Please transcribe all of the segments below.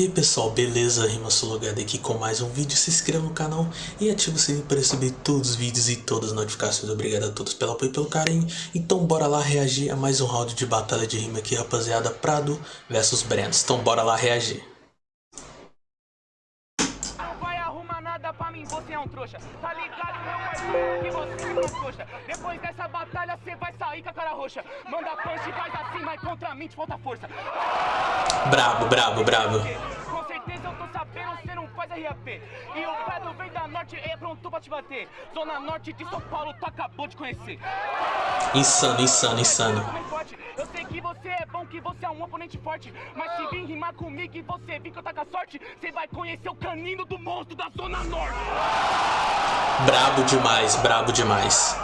E aí pessoal, beleza? RimaSologado aqui com mais um vídeo, se inscreva no canal e ative o sininho para receber todos os vídeos e todas as notificações. Obrigado a todos pelo apoio e pelo carinho. Então bora lá reagir a mais um round de batalha de rima aqui rapaziada, Prado versus Brands. Então bora lá reagir. Vai arrumar nada pra mim, você é um trouxa. Tá ligado, meu parceiro, que você é um trouxa. Depois dessa batalha, você vai sair com a cara roxa. Manda punch, faz assim, mas contra mim te falta força. Brabo, brabo, brabo. Norte, é pronto pra te bater. Zona norte de São Paulo, tu acabou de conhecer. Insano, insano, insano. Forte, Eu sei que você é bom, que você é um oponente forte. Mas se vir rimar comigo e você vir que eu tá com a sorte, você vai conhecer o canino do monstro da Zona Norte. Brabo demais, brabo demais.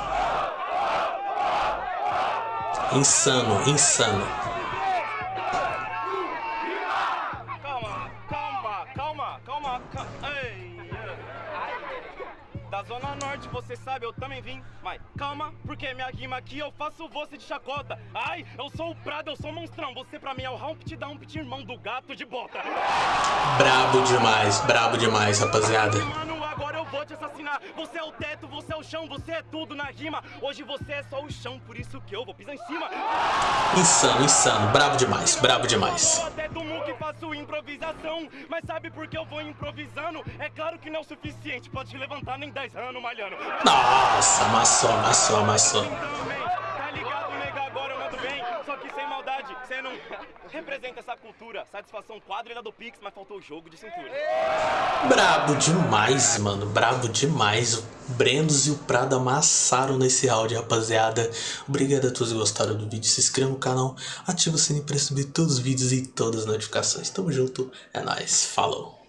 Insano, insano. Calma, calma, calma, calma, calma. Ei, Da Zona Norte, você sabe, eu também vim. Mas calma, porque minha rima aqui eu faço você de chacota. Ai, eu sou o Prado, eu sou o monstrão. Você pra mim é o Humpty Dumpty, irmão do gato de bota. Brabo demais, brabo demais, rapaziada. Mano, agora eu vou te assassinar. Você é o teto, você é o chão, você é tudo na rima. Hoje você é só o chão, por isso que eu vou pisar em cima. Insano, insano, brabo demais, brabo demais. Improvisação. Mas sabe por que eu vou improvisando? É claro que não é o suficiente pra te levantar nem 10 anos malhando. Nossa, amassou, amassou. Também, tá ligado, nega? Agora eu mando bem. Só que sem maldade, você não representa essa cultura. Satisfação quadrilha do Pix, mas faltou o jogo de cintura. Brabo demais, mano. Brabo demais. Brendos e o Prado amassaram nesse round, rapaziada. Obrigado a todos que gostaram do vídeo. Se inscreva no canal, ativa o sininho para receber todos os vídeos e todas as notificações. Tamo junto, é nóis. Falou.